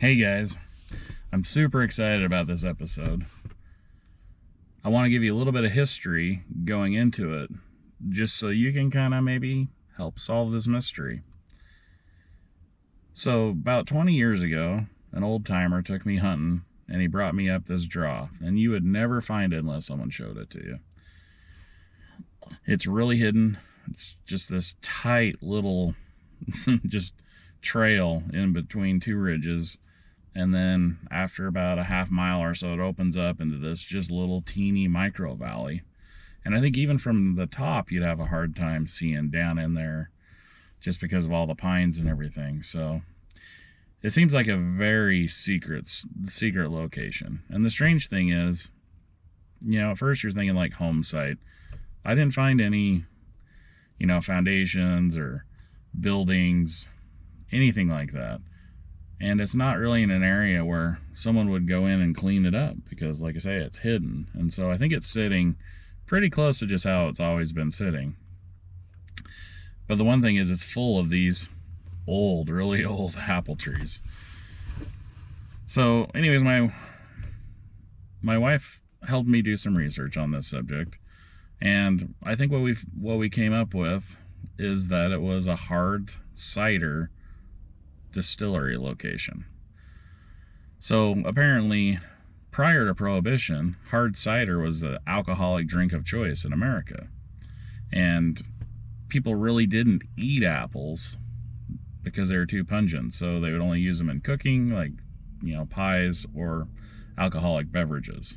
Hey guys, I'm super excited about this episode. I want to give you a little bit of history going into it, just so you can kind of maybe help solve this mystery. So, about 20 years ago, an old timer took me hunting and he brought me up this draw, and you would never find it unless someone showed it to you. It's really hidden. It's just this tight little, just trail in between two ridges and then after about a half mile or so it opens up into this just little teeny micro valley. And i think even from the top you'd have a hard time seeing down in there just because of all the pines and everything. So it seems like a very secret secret location. And the strange thing is you know at first you're thinking like home site. I didn't find any you know foundations or buildings anything like that and it's not really in an area where someone would go in and clean it up because like i say it's hidden. And so i think it's sitting pretty close to just how it's always been sitting. But the one thing is it's full of these old really old apple trees. So anyways my my wife helped me do some research on this subject. And i think what we what we came up with is that it was a hard cider distillery location. So apparently, prior to Prohibition, hard cider was the alcoholic drink of choice in America. And people really didn't eat apples because they were too pungent. So they would only use them in cooking, like, you know, pies or alcoholic beverages.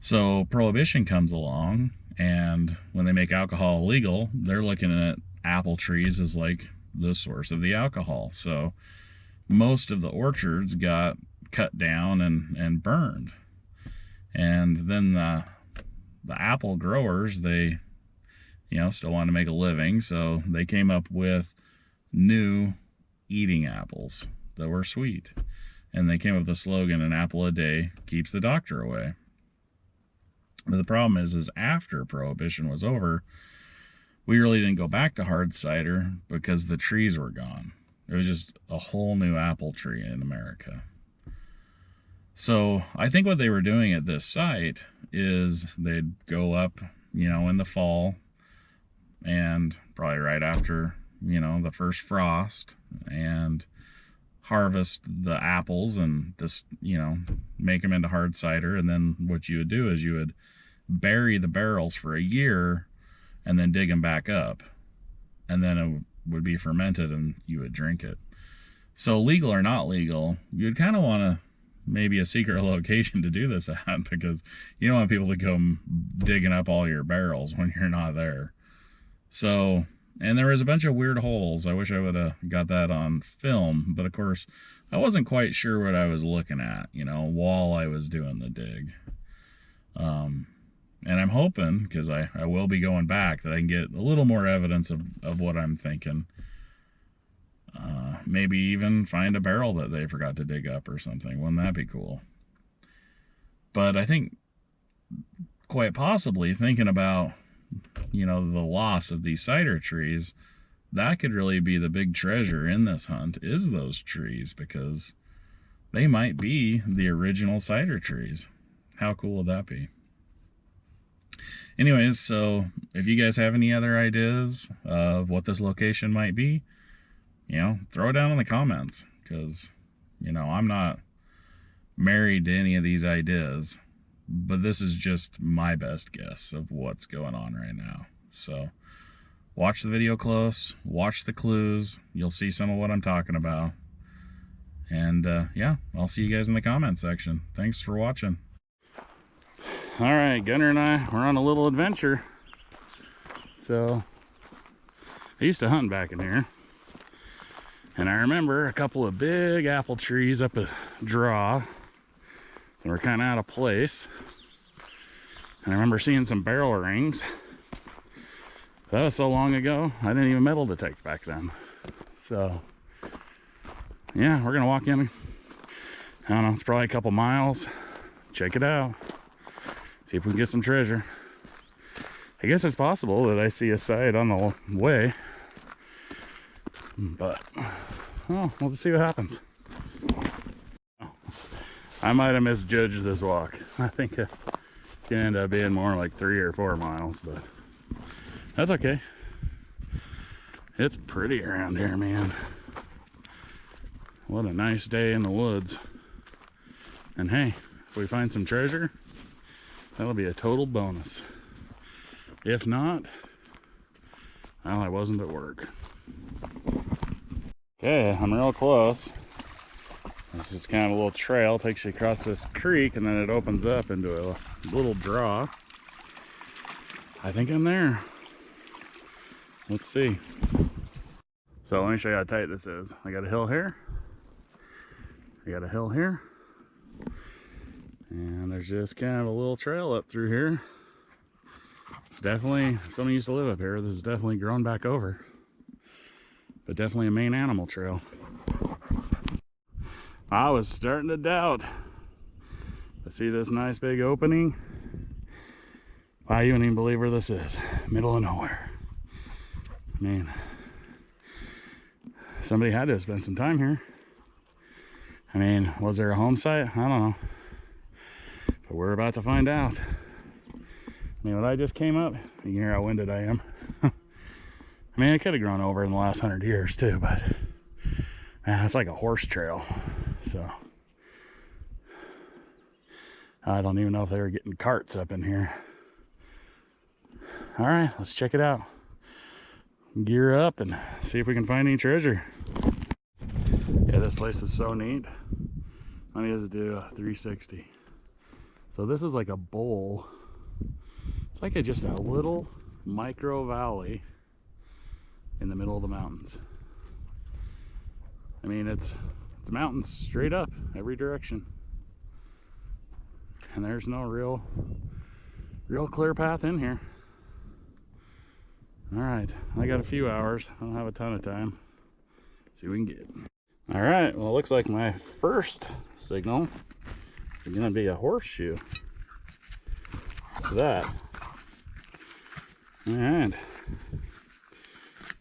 So Prohibition comes along, and when they make alcohol illegal, they're looking at apple trees as like the source of the alcohol. So most of the orchards got cut down and, and burned. And then the, the apple growers, they, you know, still want to make a living. So they came up with new eating apples that were sweet. And they came up with the slogan, an apple a day keeps the doctor away. But the problem is, is after prohibition was over, we really didn't go back to hard cider because the trees were gone. It was just a whole new apple tree in America. So I think what they were doing at this site is they'd go up, you know, in the fall and probably right after, you know, the first frost and harvest the apples and just, you know, make them into hard cider. And then what you would do is you would bury the barrels for a year and then dig them back up. And then it would be fermented and you would drink it. So, legal or not legal, you'd kind of want to maybe a secret location to do this at because you don't want people to come digging up all your barrels when you're not there. So, and there was a bunch of weird holes. I wish I would have got that on film, but of course, I wasn't quite sure what I was looking at, you know, while I was doing the dig. Um, and I'm hoping, because I, I will be going back, that I can get a little more evidence of, of what I'm thinking. Uh, maybe even find a barrel that they forgot to dig up or something. Wouldn't that be cool? But I think quite possibly thinking about, you know, the loss of these cider trees, that could really be the big treasure in this hunt is those trees because they might be the original cider trees. How cool would that be? Anyways, so if you guys have any other ideas of what this location might be, you know, throw it down in the comments because, you know, I'm not married to any of these ideas, but this is just my best guess of what's going on right now. So watch the video close, watch the clues. You'll see some of what I'm talking about. And uh, yeah, I'll see you guys in the comment section. Thanks for watching all right gunner and i we're on a little adventure. So i used to hunt back in here. And i remember a couple of big apple trees up a draw. That were kind of out of place. And i remember seeing some barrel rings. That was so long ago i didn't even metal detect back then. So yeah we're gonna walk in. I don't know it's probably a couple miles. Check it out see if we can get some treasure. I guess it's possible that I see a side on the way. But, oh, we'll just see what happens. I might have misjudged this walk. I think uh, it's gonna end up being more like three or four miles, but that's okay. It's pretty around here, man. What a nice day in the woods. And hey, if we find some treasure, that'll be a total bonus. If not, well, I wasn't at work. Okay, I'm real close. This is kind of a little trail, takes you across this creek, and then it opens up into a little draw. I think I'm there. Let's see. So let me show you how tight this is. I got a hill here. I got a hill here. And there's just kind of a little trail up through here. It's definitely, someone used to live up here. This is definitely grown back over. But definitely a main animal trail. I was starting to doubt. I see this nice big opening. Wow, you wouldn't even believe where this is. Middle of nowhere. I mean, somebody had to spend some time here. I mean, was there a home site? I don't know. But we're about to find out. I mean, when I just came up, you can hear how winded I am. I mean, it could have grown over in the last hundred years too, but man, it's like a horse trail. So I don't even know if they were getting carts up in here. All right, let's check it out. Gear up and see if we can find any treasure. Yeah, this place is so neat. Let me to do a 360. So this is like a bowl. It's like a, just a little micro valley in the middle of the mountains. I mean, it's the mountains straight up every direction. And there's no real, real clear path in here. All right, I got a few hours. I don't have a ton of time. Let's see what we can get. All right, well, looks like my first signal gonna be a horseshoe. that. Right.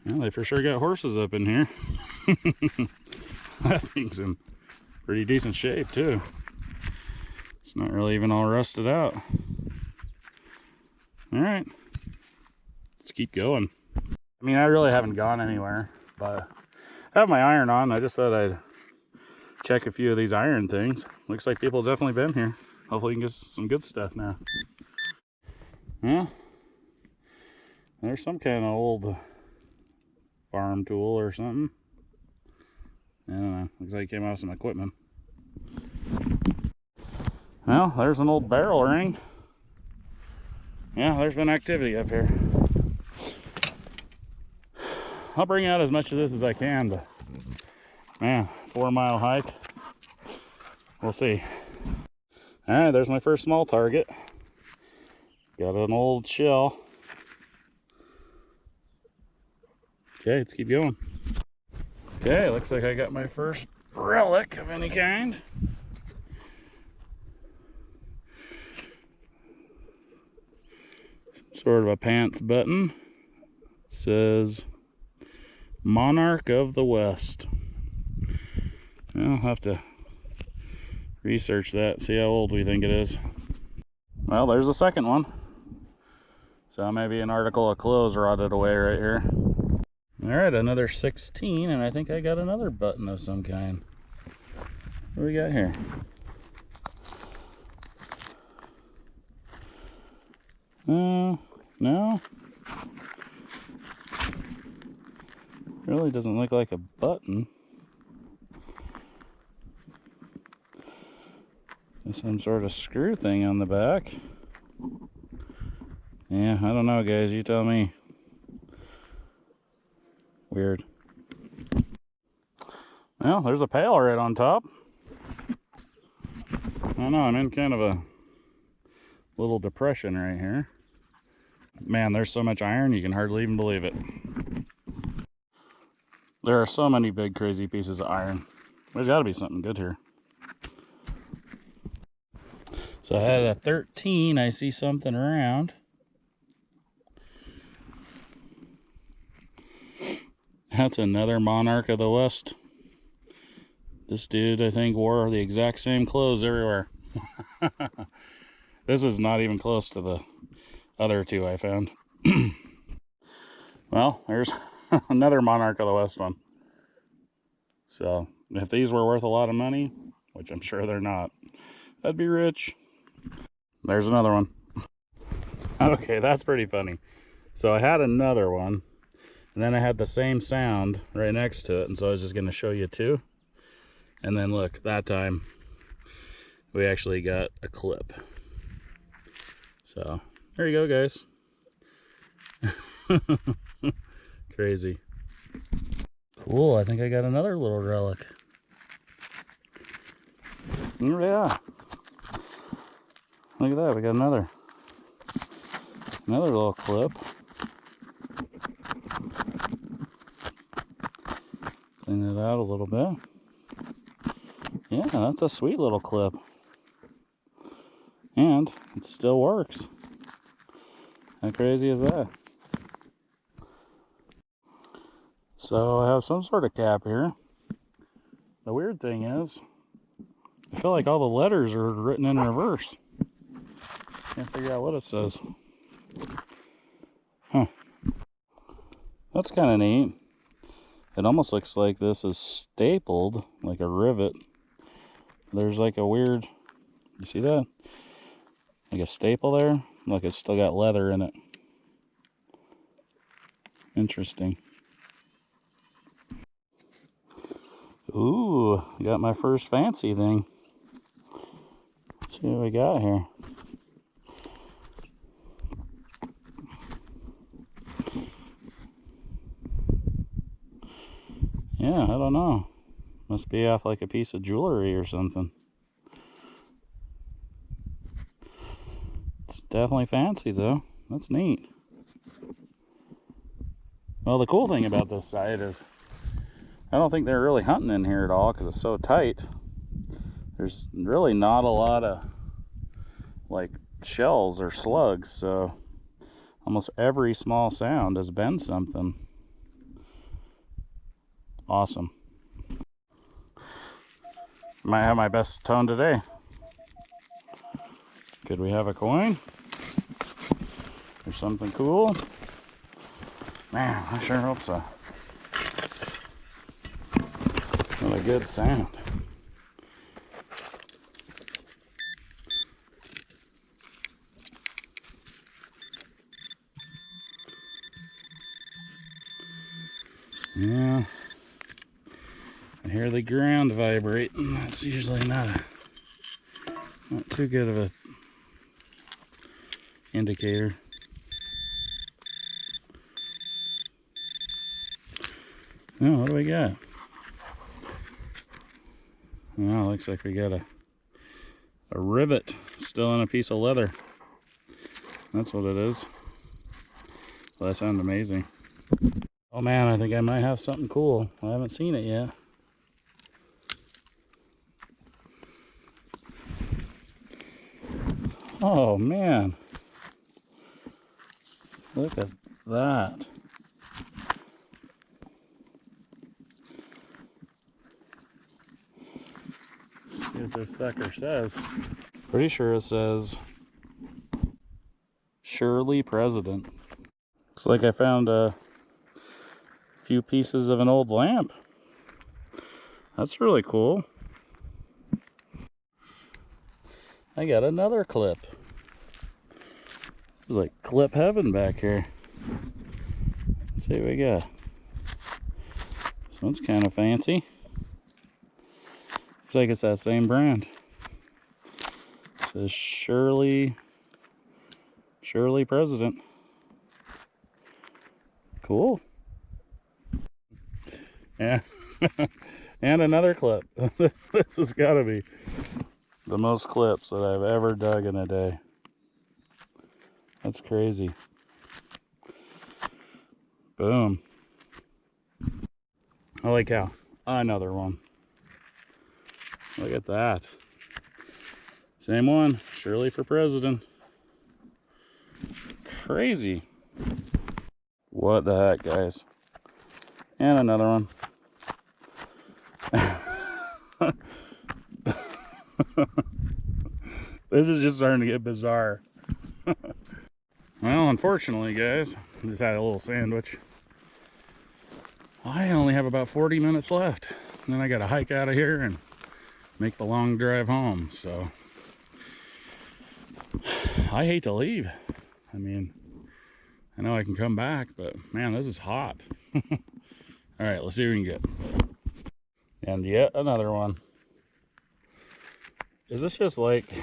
Well, they for sure got horses up in here. that thing's in pretty decent shape too. It's not really even all rusted out. All right, let's keep going. I mean, I really haven't gone anywhere, but I have my iron on. I just thought I'd check a few of these iron things. Looks like people definitely been here. Hopefully you can get some good stuff now. Yeah. There's some kind of old farm tool or something. I don't know. Looks like it came out of some equipment. Well, there's an old barrel ring. Yeah, there's been activity up here. I'll bring out as much of this as I can, but man, four mile hike. We'll see. All right, there's my first small target. Got an old shell. Okay, let's keep going. Okay, looks like I got my first relic of any kind. Sort of a pants button. It says Monarch of the West. I'll have to research that, see how old we think it is. Well, there's the second one. So maybe an article of clothes rotted away right here. All right, another 16, and I think I got another button of some kind. What do we got here? Uh, no. Really doesn't look like a button. Some sort of screw thing on the back. Yeah, I don't know, guys. You tell me. Weird. Well, there's a pail right on top. I don't know, I'm in kind of a little depression right here. Man, there's so much iron, you can hardly even believe it. There are so many big, crazy pieces of iron. There's got to be something good here. So I had a 13, I see something around. That's another Monarch of the West This dude, I think, wore the exact same clothes everywhere. this is not even close to the other two I found. well, there's another Monarch of the West one. So, if these were worth a lot of money, which I'm sure they're not, I'd be rich. There's another one. okay, that's pretty funny. So I had another one, and then I had the same sound right next to it, and so I was just going to show you two. And then look, that time we actually got a clip. So there you go, guys. Crazy. Cool, I think I got another little relic. Yeah. Look at that, we got another. Another little clip. Clean it out a little bit. Yeah, that's a sweet little clip. And it still works. How crazy is that? So I have some sort of cap here. The weird thing is, I feel like all the letters are written in reverse. Can't figure out what it says. Hmm. Huh. That's kind of neat. It almost looks like this is stapled, like a rivet. There's like a weird, you see that? Like a staple there. Look, it's still got leather in it. Interesting. Ooh, got my first fancy thing. Let's see what we got here. Yeah, I don't know. Must be off like a piece of jewelry or something. It's definitely fancy though. That's neat. Well, the cool thing about this site is I don't think they're really hunting in here at all because it's so tight. There's really not a lot of like shells or slugs, so almost every small sound has been something. Awesome. Might have my best tone today. Could we have a coin? Or something cool? Man, I sure hope so. What a good sound. Yeah. I hear the ground vibrate. That's usually not a not too good of a indicator. Now, what do we got? Well, looks like we got a a rivet still in a piece of leather. That's what it is. Well, that sounds amazing. Oh man, I think I might have something cool. I haven't seen it yet. Oh man. Look at that. See what this sucker says. Pretty sure it says Shirley President. Looks like I found a few pieces of an old lamp. That's really cool. I got another clip. It's like clip heaven back here. Let's see what we got. This one's kind of fancy. Looks like it's that same brand. It says Shirley, Shirley President. Cool. Yeah. and another clip. this has got to be the most clips that I've ever dug in a day. That's crazy. Boom. Holy cow. Another one. Look at that. Same one. Shirley for president. Crazy. What the heck, guys? And another one. this is just starting to get bizarre. Well, unfortunately, guys, I just had a little sandwich. I only have about 40 minutes left. And then I got to hike out of here and make the long drive home. So I hate to leave. I mean, I know I can come back, but man, this is hot. All right, let's see what we can get. And yet another one. Is this just like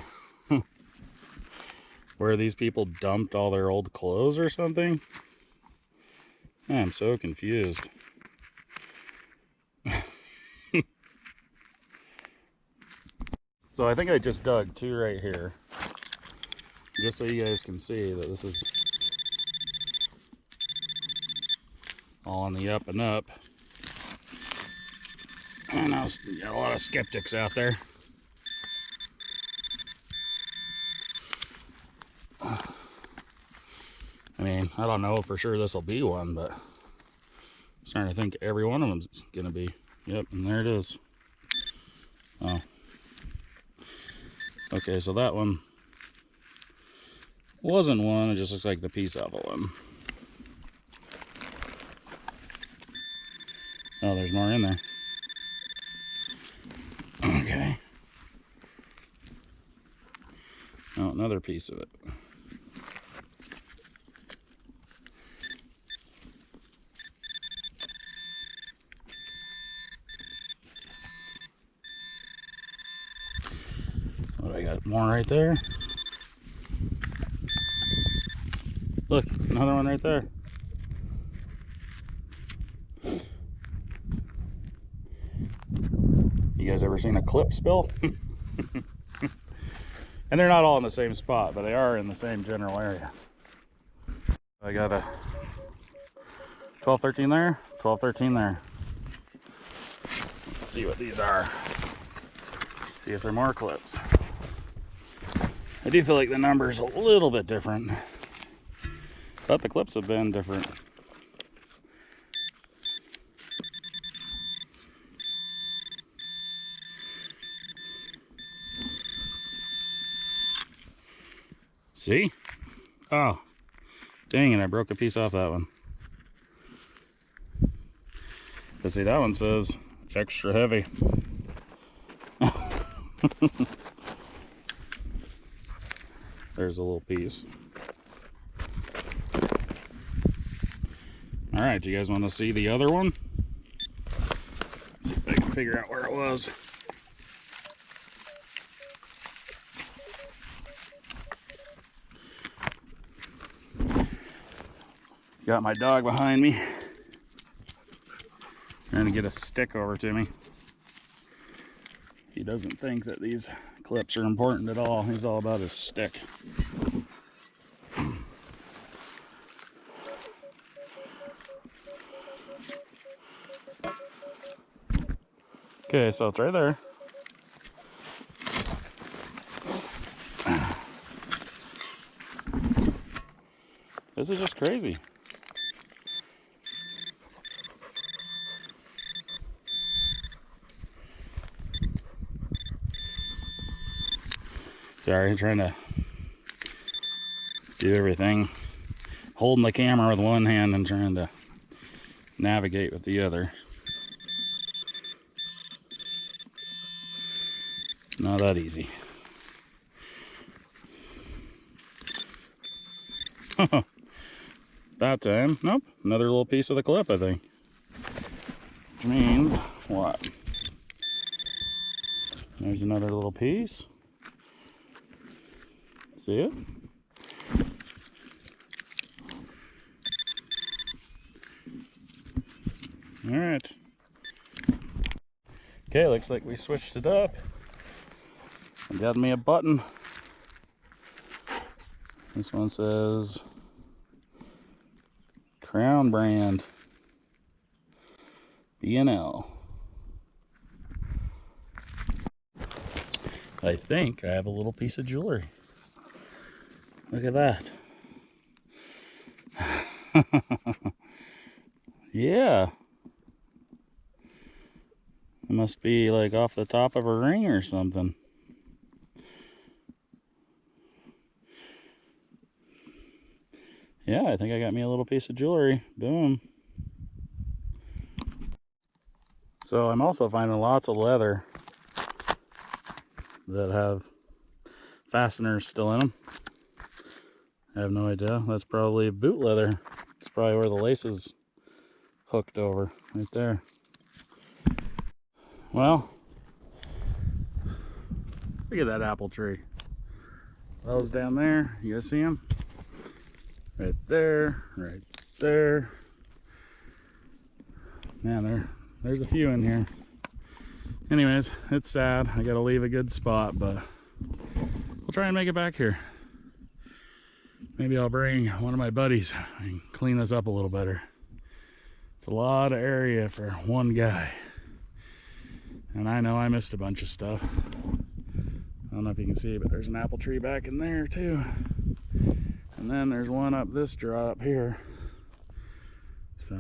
where these people dumped all their old clothes or something? I'm so confused. so I think I just dug two right here. Just so you guys can see that this is all on the up and up. And I know got a lot of skeptics out there. I don't know for sure this will be one, but I'm starting to think every one of them's going to be. Yep, and there it is. Oh. Okay, so that one wasn't one, it just looks like the piece of a one. Oh, there's more in there. Okay. Oh, another piece of it. What I more right there. Look, another one right there. You guys ever seen a clip spill? and they're not all in the same spot, but they are in the same general area. I got a 12, 13 there, 12, 13 there. Let's see what these are. See if they're more clips. Do feel like the number's a little bit different, but the clips have been different. See? Oh, dang it, I broke a piece off that one. But see, that one says extra heavy. There's a little piece. All right, you guys want to see the other one? Let's see if I can figure out where it was. Got my dog behind me. Trying to get a stick over to me. He doesn't think that these clips are important at all. He's all about his stick. Okay, so it's right there. This is just crazy. Sorry, trying to do everything. Holding the camera with one hand and trying to navigate with the other. Not that easy. that time, nope, another little piece of the clip, I think. Which means, what? There's another little piece. See it? All right. Okay, looks like we switched it up. I got me a button. This one says Crown brand B&L. I think I have a little piece of jewelry. Look at that. yeah. It must be like off the top of a ring or something. Yeah, I think I got me a little piece of jewelry. Boom. So I'm also finding lots of leather that have fasteners still in them. I have no idea. That's probably boot leather. It's probably where the lace is hooked over, right there. Well, look at that apple tree. Those down there, you guys see them? Right there, right there. Man, there, there's a few in here. Anyways, it's sad. I gotta leave a good spot, but we'll try and make it back here. Maybe I'll bring one of my buddies and clean this up a little better. It's a lot of area for one guy. And I know I missed a bunch of stuff. I don't know if you can see, but there's an apple tree back in there too. And then there's one up this drop here. So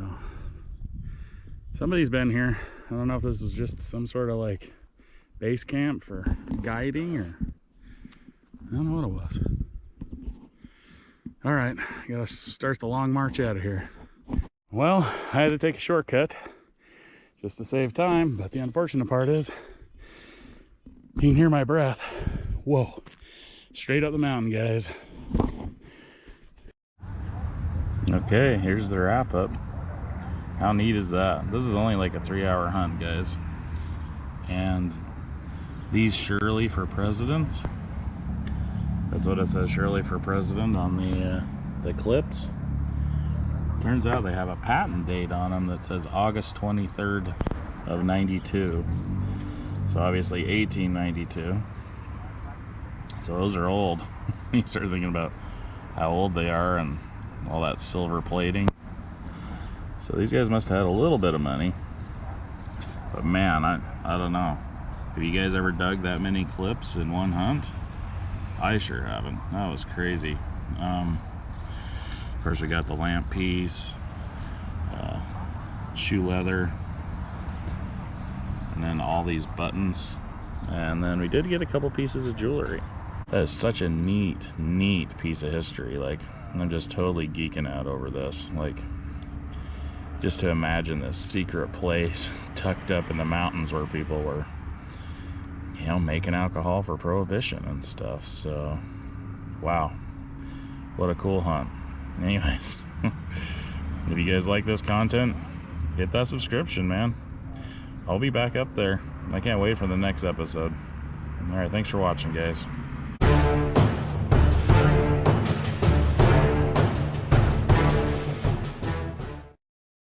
somebody's been here. I don't know if this was just some sort of like base camp for guiding or I don't know what it was. All right, gotta start the long march out of here. Well, I had to take a shortcut just to save time, but the unfortunate part is you can hear my breath. Whoa, straight up the mountain, guys. Okay, here's the wrap up. How neat is that? This is only like a three hour hunt, guys. And these Shirley for presidents that's what it says, Shirley for president on the uh, the clips. Turns out they have a patent date on them that says August 23rd of 92. So obviously 1892. So those are old. you start thinking about how old they are and all that silver plating. So these guys must have had a little bit of money. But man, I, I don't know. Have you guys ever dug that many clips in one hunt? I sure haven't. That was crazy. Um, of course, we got the lamp piece, uh, shoe leather, and then all these buttons. And then we did get a couple pieces of jewelry. That is such a neat, neat piece of history. Like, I'm just totally geeking out over this. Like, just to imagine this secret place tucked up in the mountains where people were you know, making alcohol for prohibition and stuff. So, wow, what a cool hunt. Anyways, if you guys like this content, hit that subscription, man. I'll be back up there. I can't wait for the next episode. All right, thanks for watching, guys.